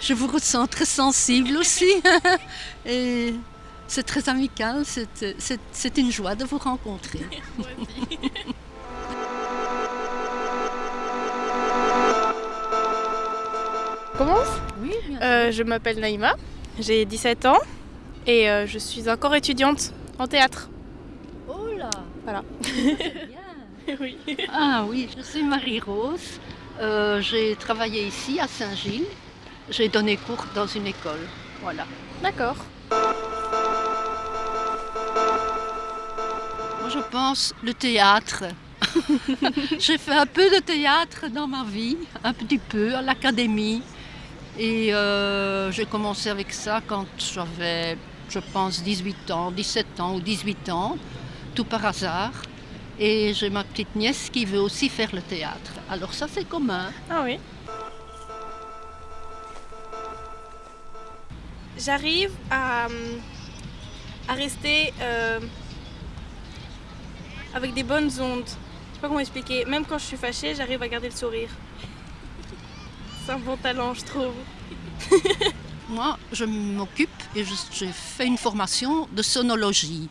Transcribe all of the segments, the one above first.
Je vous ressens très sensible aussi. Et c'est très amical, c'est une joie de vous rencontrer. commence Oui. Euh, je m'appelle Naïma, j'ai 17 ans et euh, je suis encore étudiante en théâtre. Oh là Voilà. Bien. oui. Ah oui, je suis Marie-Rose. Euh, j'ai travaillé ici à Saint-Gilles. J'ai donné cours dans une école. Voilà. D'accord. Moi je pense le théâtre. j'ai fait un peu de théâtre dans ma vie, un petit peu à l'académie. Et euh, j'ai commencé avec ça quand j'avais, je pense, 18 ans, 17 ans ou 18 ans, tout par hasard. Et j'ai ma petite nièce qui veut aussi faire le théâtre. Alors ça, c'est commun. Ah oui. J'arrive à, rester euh, avec des bonnes ondes. Je sais pas comment expliquer. Même quand je suis fâchée, j'arrive à garder le sourire. C'est un bon talent, je trouve. Moi, je m'occupe et j'ai fait une formation de sonologie.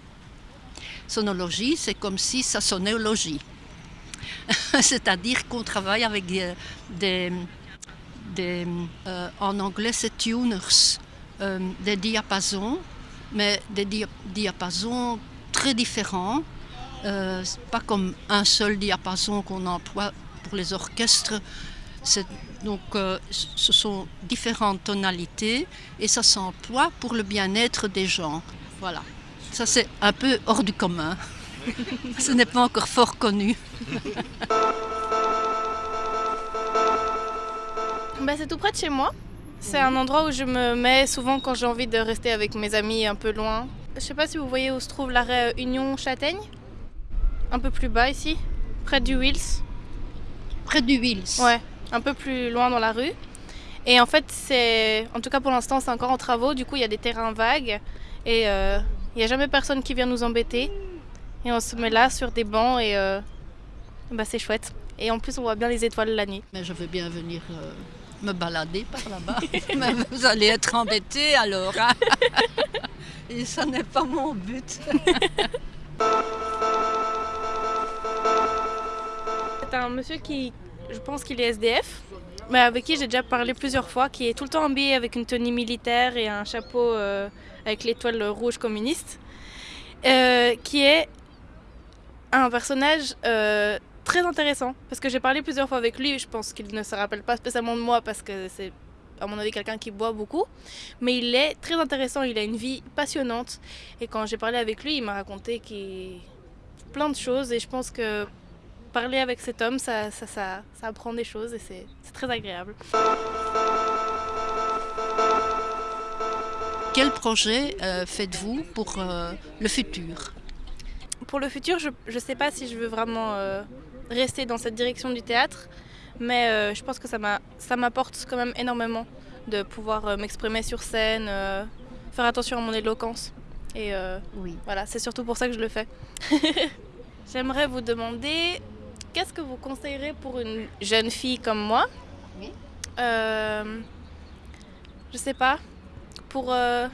Sonologie, c'est comme si ça sonnait C'est-à-dire qu'on travaille avec des, des, euh, en anglais c'est tuners, euh, des diapasons, mais des diapasons très différents. Euh, pas comme un seul diapason qu'on emploie pour les orchestres. Donc euh, ce sont différentes tonalités et ça s'emploie pour le bien-être des gens. Voilà. Ça c'est un peu hors du commun. ce n'est pas encore fort connu. Bah, c'est tout près de chez moi. C'est un endroit où je me mets souvent quand j'ai envie de rester avec mes amis un peu loin. Je sais pas si vous voyez où se trouve l'arrêt Union Châtaigne. Un peu plus bas ici, près du Wills. Près du Wills Ouais un peu plus loin dans la rue. Et en fait, c'est, en tout cas pour l'instant, c'est encore en travaux. Du coup, il y a des terrains vagues et euh, il n'y a jamais personne qui vient nous embêter. Et on se met là sur des bancs et euh, bah, c'est chouette. Et en plus, on voit bien les étoiles la nuit. Mais je veux bien venir euh, me balader par là-bas. Vous allez être embêtés alors. Hein. et ça n'est pas mon but. c'est un monsieur qui, je pense qu'il est SDF, mais avec qui j'ai déjà parlé plusieurs fois, qui est tout le temps habillé avec une tenue militaire et un chapeau euh, avec l'étoile rouge communiste, euh, qui est un personnage euh, très intéressant, parce que j'ai parlé plusieurs fois avec lui, je pense qu'il ne se rappelle pas spécialement de moi, parce que c'est à mon avis quelqu'un qui boit beaucoup, mais il est très intéressant, il a une vie passionnante, et quand j'ai parlé avec lui, il m'a raconté qu'il plein de choses, et je pense que parler avec cet homme, ça, ça, ça, ça apprend des choses et c'est très agréable. Quel projet euh, faites-vous pour euh, le futur? Pour le futur, je ne sais pas si je veux vraiment euh, rester dans cette direction du théâtre, mais je pense que ça m'apporte quand même énormément de pouvoir m'exprimer sur scène, faire attention à mon éloquence. Et oui. voilà, c'est surtout pour ça que je le fais. J'aimerais vous demander Qu'est-ce que vous conseillerez pour une jeune fille comme moi? Oui. Euh, je sais pas. Pour euh,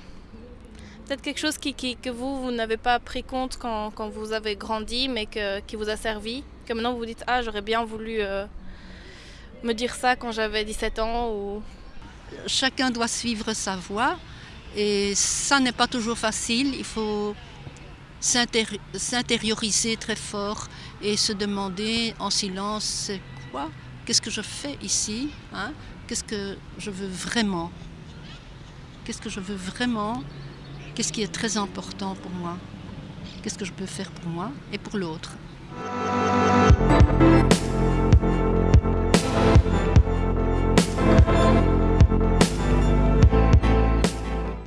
peut-être quelque chose qui, que vous, vous n'avez pas pris compte quand, quand, vous avez grandi, mais que, qui vous a servi. Que maintenant vous vous dites Ah, j'aurais bien voulu euh, me dire ça quand j'avais 17 ans. Chacun doit suivre sa voie. Et ça n'est pas toujours facile. Il faut s'intérioriser très fort et se demander en silence c'est quoi? Qu'est-ce que je fais ici hein? Qu'est-ce que je veux vraiment? Qu'est-ce que je veux vraiment? Qu'est-ce qui est très important pour moi? Qu'est-ce que je peux faire pour moi et pour l'autre? Bye.